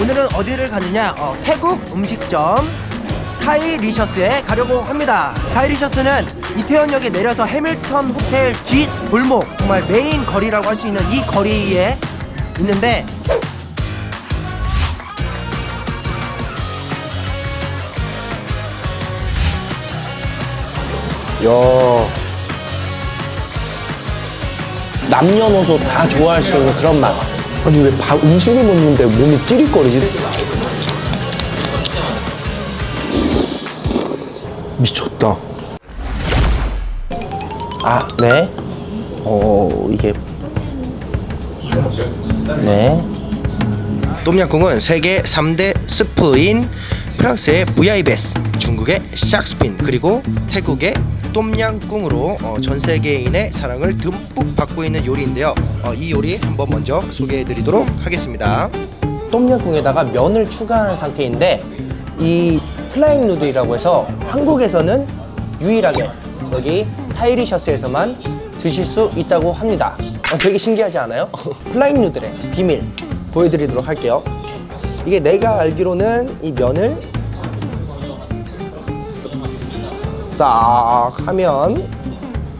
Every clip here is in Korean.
오늘은 어디를 가느냐? 어, 태국 음식점 타이리셔스에 가려고 합니다. 타이리셔스는 이태원역에 내려서 해밀턴 호텔 뒷 골목 정말 메인 거리라고 할 수 있는 이 거리에 있는데 야 남녀노소 다 좋아할 수 있는 그런 맛 아니 왜 밥, 음식을 먹는데 몸이 찌릿거리지? 미쳤다 아, 네. 어, 이게 네. 똠양꿍은 세계 3대 스프인 프랑스의 부야이베스, 중국의 샥스핀, 그리고 태국의 똠양꿍으로 어, 전 세계인의 사랑을 듬뿍 받고 있는 요리인데요. 어, 이 요리 한번 먼저 소개해 드리도록 하겠습니다. 똠양꿍에다가 면을 추가한 상태인데 이 flying noodle이라고 해서 한국에서는 유일하게 여기 타이리셔스에서만 드실 수 있다고 합니다 어, 되게 신기하지 않아요? flying noodle의 비밀 보여드리도록 할게요 이게 내가 알기로는 이 면을 싹 하면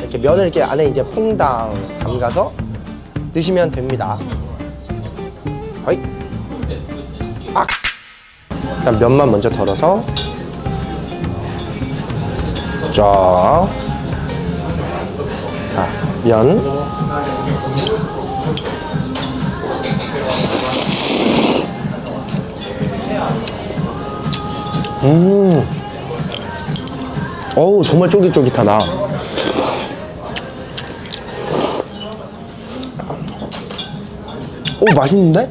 이렇게 면을 이렇게 안에 이제 퐁당 담가서 드시면 됩니다 어이. 악! 일단 면만 먼저 덜어서 쫙. 자, 면. 음. 어우, 정말 쫄깃쫄깃하다. 오, 맛있는데?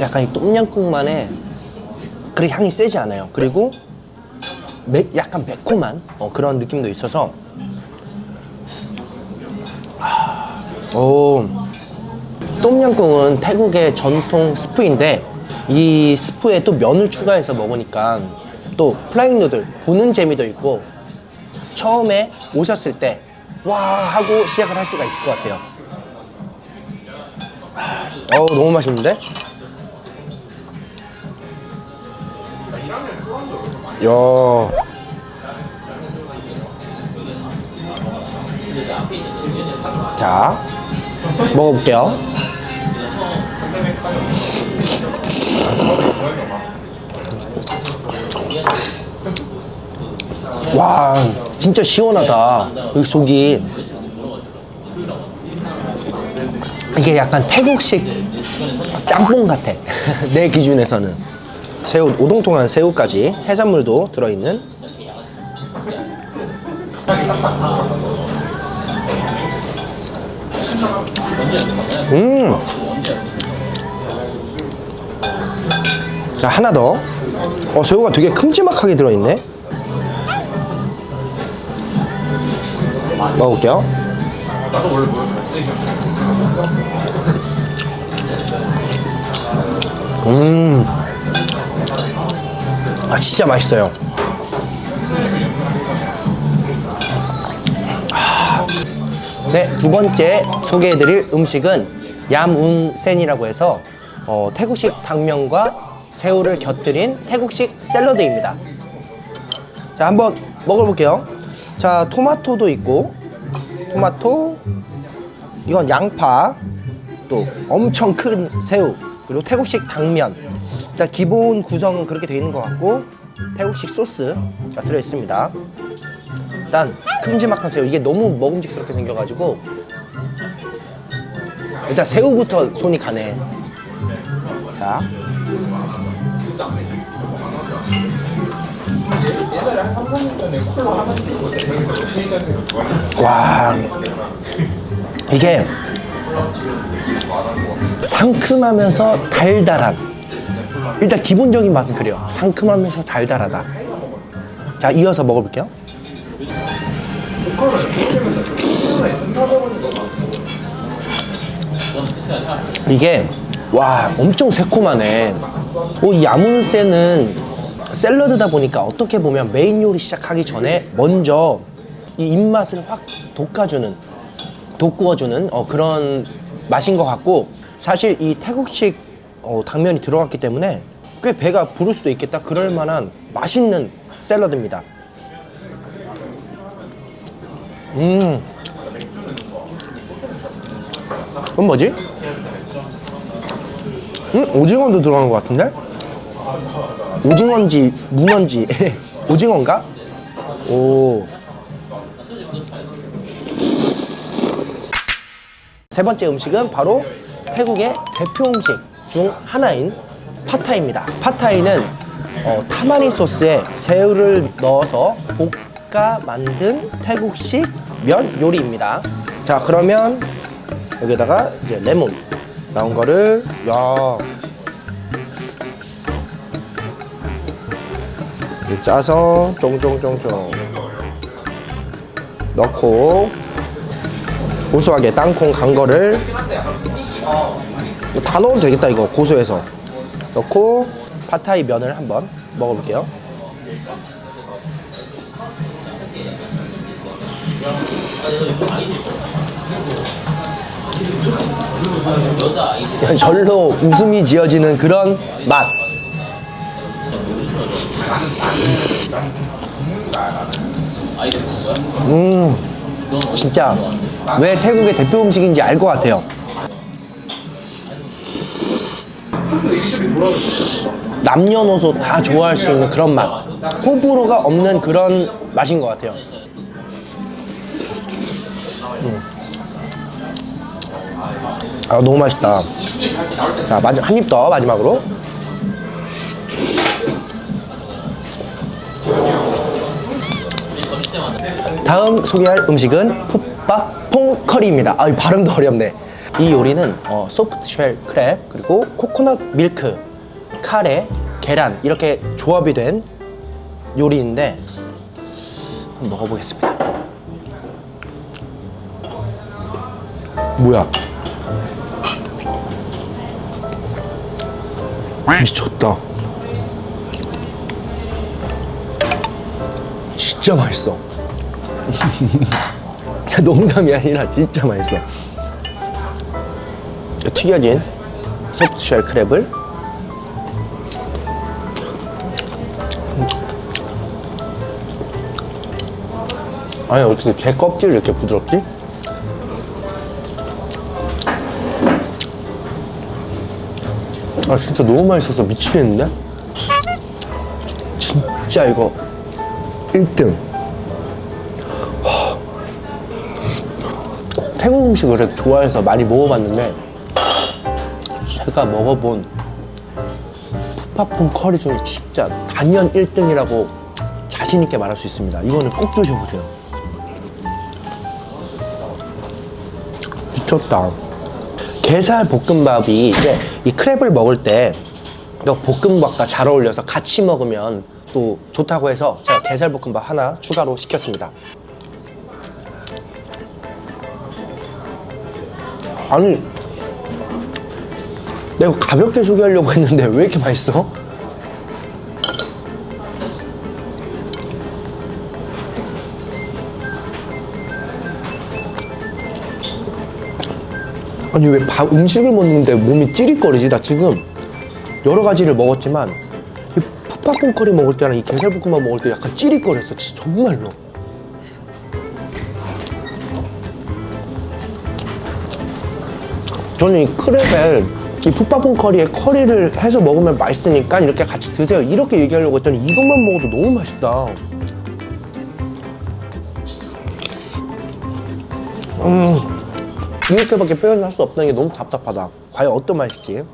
약간 이 똠양꿍만의 그리 향이 세지 않아요. 그리고 매, 약간 매콤한 어, 그런 느낌도 있어서 아, 오 똠양꿍은 태국의 전통 스프인데 이 스프에 또 면을 추가해서 먹으니까 또 플라잉 누들 보는 재미도 있고 처음에 오셨을 때 와 하고 시작을 할 수가 있을 것 같아요. 어우 너무 맛있는데? 야. 자, 먹어볼게요. 와, 진짜 시원하다. 여기 속이. 이게 약간 태국식 짬뽕 같아. 내 기준에서는. 새우, 오동통한 새우까지 해산물도 들어있는 음. 자, 하나 더. 어, 새우가 되게 큼지막하게 들어있네. 먹어볼게요. 음. 아, 진짜 맛있어요. 아. 네, 두 번째 소개해드릴 음식은 얌운센이라고 해서 어, 태국식 당면과 새우를 곁들인 태국식 샐러드입니다. 자, 한번 먹어볼게요. 자, 토마토도 있고, 토마토, 이건 양파, 또 엄청 큰 새우, 그리고 태국식 당면. 일단 기본 구성은 그렇게 되어 있는 것 같고, 태국식 소스가 들어있습니다. 일단 큼지막한 새우, 이게 너무 먹음직스럽게 생겨가지고, 일단 새우부터 손이 가네. 자. 와 이게 상큼하면서 달달한 일단 기본적인 맛은 그래요. 상큼하면서 달달하다. 자 이어서 먹어볼게요. 이게 와 엄청 새콤하네. 오, 이 야문새는 샐러드다 보니까 어떻게 보면 메인 요리 시작하기 전에 먼저 이 입맛을 확 돋궈주는 돋구어주는 어, 그런 맛인 것 같고 사실 이 태국식 어, 당면이 들어갔기 때문에 꽤 배가 부를 수도 있겠다. 그럴 만한 맛있는 샐러드입니다. 음. 그건 뭐지? 음, 오징어도 들어간 것 같은데? 오징어인지 문어인지 오징어인가? 오. 세 번째 음식은 바로 태국의 대표 음식 중 하나인 팟타이입니다. 팟타이는 어, 타마니 소스에 새우를 넣어서 볶아 만든 태국식 면 요리입니다. 자, 그러면 여기다가 이제 레몬 나온 거를 야 짜서 쫑쫑쫑쫑 넣고 고소하게 땅콩 간 거를 다 넣어도 되겠다 이거 고소해서 넣고 파타이 면을 한번 먹어볼게요 절로 웃음이 지어지는 그런 맛 음, 진짜 왜 태국의 대표 음식인지 알 것 같아요. 남녀노소 다 좋아할 수 있는 그런 맛. 호불호가 없는 그런 맛인 것 같아요. 음. 아, 너무 맛있다. 자, 마지막 한 입 더 마지막으로. 다음 소개할 음식은 푸팟퐁 커리입니다. 아, 이 발음도 어렵네. 이 요리는 어, soft shell crab 그리고 코코넛 밀크, 카레, 계란 이렇게 조합이 된 요리인데 한번 먹어보겠습니다. 뭐야? 미쳤다. 진짜 맛있어. 야, 농담이 아니라 진짜 맛있어. 튀겨진 소프트쉘 크랩을 아니 어떻게 개 껍질 이렇게 부드럽지? 아 진짜 너무 맛있어서 미치겠는데? 진짜 이거 1등 태국 음식을 좋아해서 많이 먹어봤는데 제가 먹어본 푸파풍 커리 중에 진짜 단연 1등이라고 자신 있게 말할 수 있습니다. 이거는 꼭 드셔보세요. 미쳤다. 게살 볶음밥이 이제 이 크랩을 먹을 때 이거 볶음밥과 잘 어울려서 같이 먹으면 또 좋다고 해서 제가 게살 볶음밥 하나 추가로 시켰습니다. 아니 내가 가볍게 소개하려고 했는데 왜 이렇게 맛있어? 아니 왜 밥 음식을 먹는데 몸이 찌릿거리지? 나 지금 여러 가지를 먹었지만 이 푸파퐁 커리 먹을 때랑 이 게살볶음밥 먹을 때 약간 찌릿거렸어 진짜 정말로 저는 이 크랩에 이 푸파퐁 커리에 커리를 해서 먹으면 맛있으니까 이렇게 같이 드세요. 이렇게 얘기하려고 했더니 이것만 먹어도 너무 맛있다. 음 이렇게밖에 표현할 수 없다는 게 너무 답답하다. 과연 어떤 맛일지.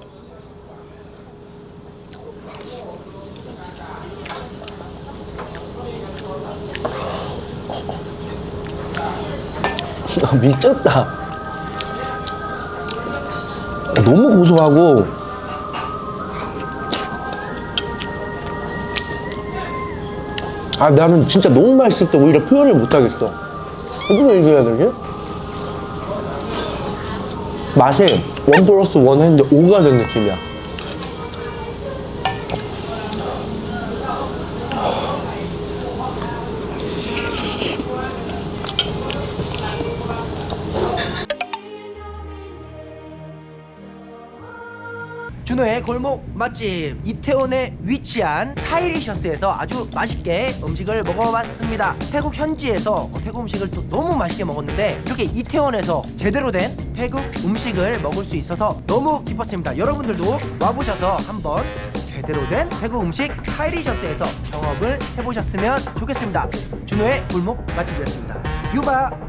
아, 미쳤다 너무 고소하고. 아 나는 진짜 너무 맛있을 때 오히려 표현을 못하겠어. 어떻게 얘기해야 되지? 맛이 원 플러스 원 했는데 오가 된 느낌이야 골목 맛집 이태원에 위치한 타이리셔스에서 아주 맛있게 음식을 먹어봤습니다. 태국 현지에서 태국 음식을 또 너무 맛있게 먹었는데 이렇게 이태원에서 제대로 된 태국 음식을 먹을 수 있어서 너무 기뻤습니다. 여러분들도 와보셔서 한번 제대로 된 태국 음식 타이리셔스에서 경험을 해보셨으면 좋겠습니다. 준호의 골목 맛집이었습니다. 유바